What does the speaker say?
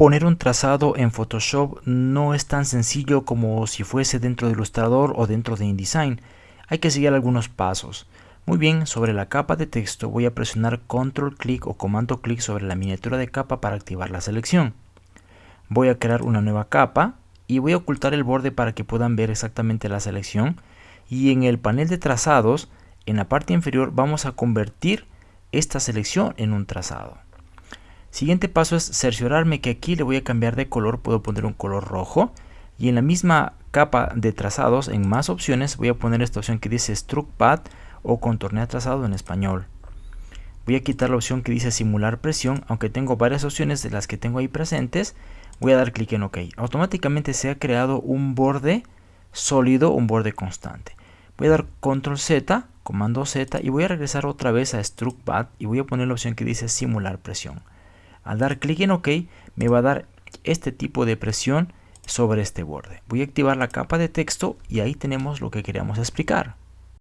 Poner un trazado en Photoshop no es tan sencillo como si fuese dentro de Illustrator o dentro de InDesign. Hay que seguir algunos pasos. Muy bien, sobre la capa de texto voy a presionar control clic o comando clic sobre la miniatura de capa para activar la selección. Voy a crear una nueva capa y voy a ocultar el borde para que puedan ver exactamente la selección. Y en el panel de trazados, en la parte inferior vamos a convertir esta selección en un trazado. Siguiente paso es cerciorarme que aquí le voy a cambiar de color, puedo poner un color rojo y en la misma capa de trazados en más opciones voy a poner esta opción que dice Struct Path o contornear trazado en español. Voy a quitar la opción que dice simular presión, aunque tengo varias opciones de las que tengo ahí presentes, voy a dar clic en OK. Automáticamente se ha creado un borde sólido, un borde constante. Voy a dar control Z, comando Z y voy a regresar otra vez a Struct Path y voy a poner la opción que dice simular presión. Al dar clic en OK me va a dar este tipo de presión sobre este borde. Voy a activar la capa de texto y ahí tenemos lo que queríamos explicar.